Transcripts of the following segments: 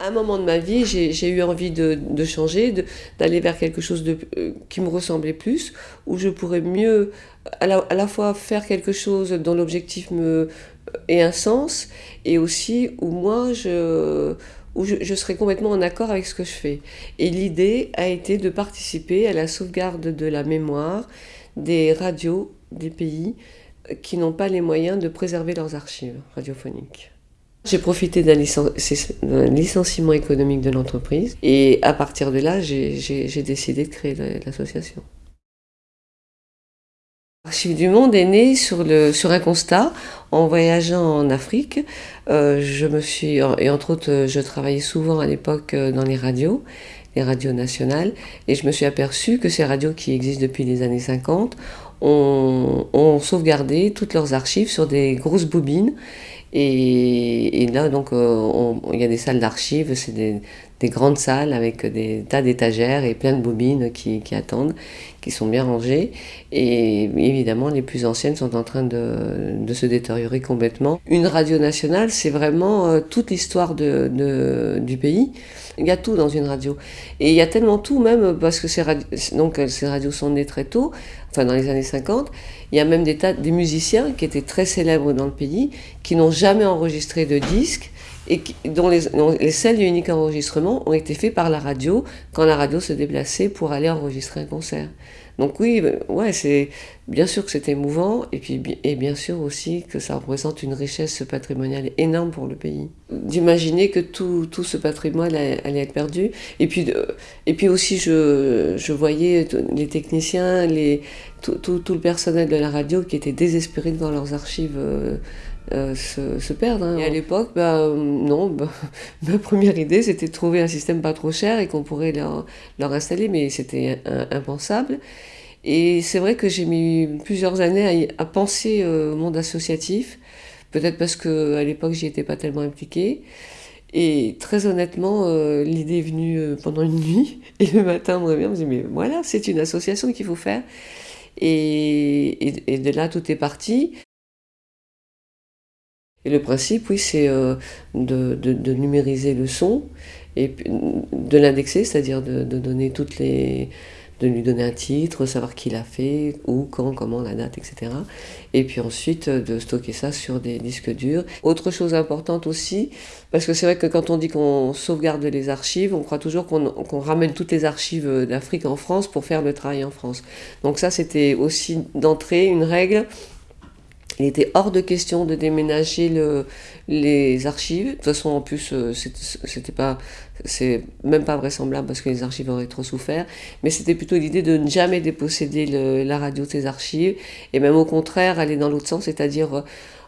À un moment de ma vie, j'ai eu envie de, changer, d'aller vers quelque chose euh, qui me ressemblait plus, où je pourrais mieux à la, fois faire quelque chose dont l'objectif me ait un sens, et aussi où moi je, où je, je serais complètement en accord avec ce que je fais. Et l'idée a été de participer à la sauvegarde de la mémoire des radios des pays qui n'ont pas les moyens de préserver leurs archives radiophoniques. J'ai profité d'un licenciement économique de l'entreprise et à partir de là, j'ai décidé de créer l'association. Archives du Monde est né sur, un constat en voyageant en Afrique. Euh, je me suis, et entre autres, je travaillais souvent à l'époque euh, dans les radios, les radios nationales, et je me suis aperçu que ces radios qui existent depuis les années 50 ont, ont sauvegardé toutes leurs archives sur des grosses bobines et, là, donc, euh, il y a des salles d'archives, c'est des, grandes salles avec des tas d'étagères et plein de bobines qui, attendent, qui sont bien rangées. Et évidemment, les plus anciennes sont en train de, se détériorer complètement. Une radio nationale, c'est vraiment euh, toute l'histoire du pays. Il y a tout dans une radio. Et il y a tellement tout, même parce que ces, donc, ces radios sont nées très tôt, enfin dans les années 50. Il y a même des, tas, des musiciens qui étaient très célèbres dans le pays, qui n'ont jamais enregistré de disques et dont les, les seuls et uniques enregistrements ont été faits par la radio quand la radio se déplaçait pour aller enregistrer un concert. Donc oui, euh, ouais, c'est bien sûr que c'est émouvant et puis et bien sûr aussi que ça représente une richesse patrimoniale énorme pour le pays. D'imaginer que tout, tout, ce patrimoine allait être perdu et puis et puis aussi je, je voyais les techniciens, les tout, tout, tout, le personnel de la radio qui était désespéré dans leurs archives. Euh, euh, se, se, perdre. Hein. Et à l'époque, bah, non, bah, ma première idée c'était de trouver un système pas trop cher et qu'on pourrait leur, leur, installer, mais c'était impensable. Et c'est vrai que j'ai mis plusieurs années à, penser euh, au monde associatif, peut-être parce qu'à l'époque j'y étais pas tellement impliquée. Et très honnêtement, euh, l'idée est venue pendant une nuit, et le matin on me revient, on me dit mais voilà, c'est une association qu'il faut faire. Et, et, et de là tout est parti. Et le principe, oui, c'est euh, de, de, numériser le son et de l'indexer, c'est-à-dire de, de, donner toutes les, de lui donner un titre, savoir qui l'a fait, où, quand, comment, la date, etc. Et puis ensuite euh, de stocker ça sur des disques durs. Autre chose importante aussi, parce que c'est vrai que quand on dit qu'on sauvegarde les archives, on croit toujours qu'on ramène toutes les archives d'Afrique en France pour faire le travail en France. Donc ça, c'était aussi d'entrée une règle il était hors de question de déménager le, les archives. De toute façon, en plus, euh, c'était pas, c'est même pas vraisemblable parce que les archives auraient trop souffert. Mais c'était plutôt l'idée de ne jamais déposséder la radio de ses archives et même au contraire aller dans l'autre sens, c'est-à-dire euh,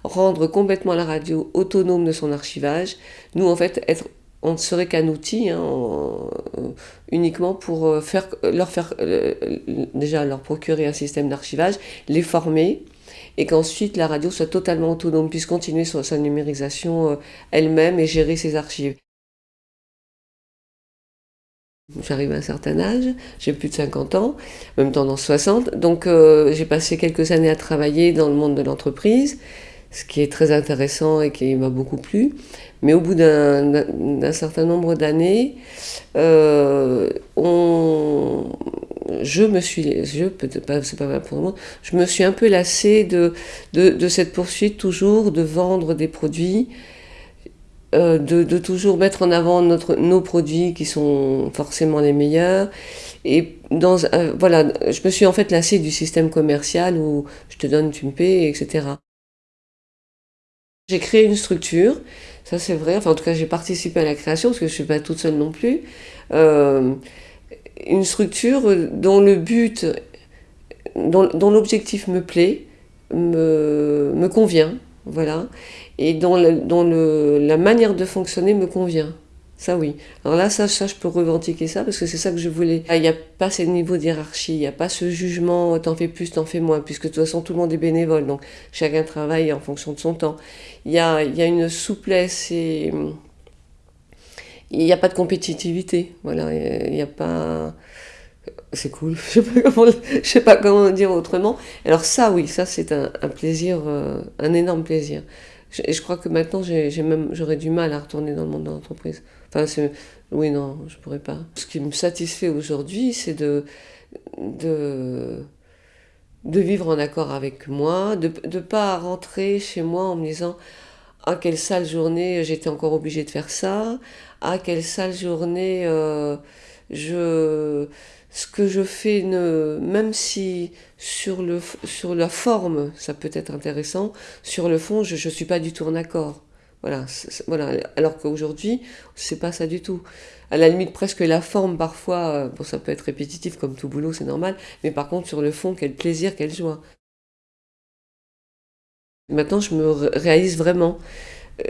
rendre complètement la radio autonome de son archivage. Nous, en fait, être on ne serait qu'un outil hein, euh, uniquement pour faire, leur faire déjà leur procurer un système d'archivage, les former et qu'ensuite la radio soit totalement autonome, puisse continuer sur sa numérisation euh, elle-même et gérer ses archives. J'arrive à un certain âge, j'ai plus de 50 ans, même tendance 60, donc euh, j'ai passé quelques années à travailler dans le monde de l'entreprise, ce qui est très intéressant et qui m'a beaucoup plu. Mais au bout d'un certain nombre d'années, euh, on, je me suis, je pas, c'est pas pour le je me suis un peu lassée de, de, cette poursuite toujours de vendre des produits, euh, de, de, toujours mettre en avant notre, nos produits qui sont forcément les meilleurs. Et dans, euh, voilà, je me suis en fait lassée du système commercial où je te donne, tu me paies, etc. J'ai créé une structure, ça c'est vrai, enfin en tout cas j'ai participé à la création parce que je ne suis pas toute seule non plus. Euh, une structure dont le but, dont, l'objectif me plaît, me, me, convient, voilà, et dont, dont le, la manière de fonctionner me convient. Ça oui. Alors là, ça, ça je peux revendiquer ça parce que c'est ça que je voulais. Il n'y a pas ce niveau d'hierarchie, il n'y a pas ce jugement, t'en fais plus, t'en fais moins, puisque de toute façon tout le monde est bénévole, donc chacun travaille en fonction de son temps. Il y a, il y a une souplesse et il n'y a pas de compétitivité. Voilà, il n'y a pas. C'est cool, je ne sais, pas comment dire autrement. Alors, ça, oui, ça, c'est un, plaisir, euh, un énorme plaisir. Et je crois que maintenant, j'aurais du mal à retourner dans le monde de l'entreprise. Enfin, oui, non, je pourrais pas. Ce qui me satisfait aujourd'hui, c'est de, de, de vivre en accord avec moi, de ne pas rentrer chez moi en me disant Ah, quelle sale journée, j'étais encore obligée de faire ça. Ah, quelle sale journée, euh, je ce que je fais, ne, même si sur, le, sur la forme, ça peut être intéressant, sur le fond, je ne suis pas du tout en accord. Voilà, voilà. Alors qu'aujourd'hui, c'est pas ça du tout. À la limite, presque la forme, parfois, euh, bon, ça peut être répétitif comme tout boulot, c'est normal, mais par contre, sur le fond, quel plaisir, quelle joie. Maintenant, je me réalise vraiment,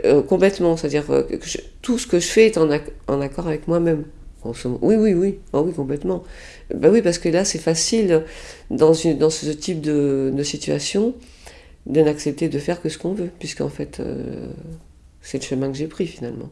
euh, complètement, c'est-à-dire euh, que tout ce que je fais est en, en accord avec moi-même. Oui, oui, oui, oh, oui, complètement. Ben oui, parce que là, c'est facile, dans, une, dans ce type de, de situation, de n'accepter de faire que ce qu'on veut, puisqu'en fait, euh, c'est le chemin que j'ai pris finalement.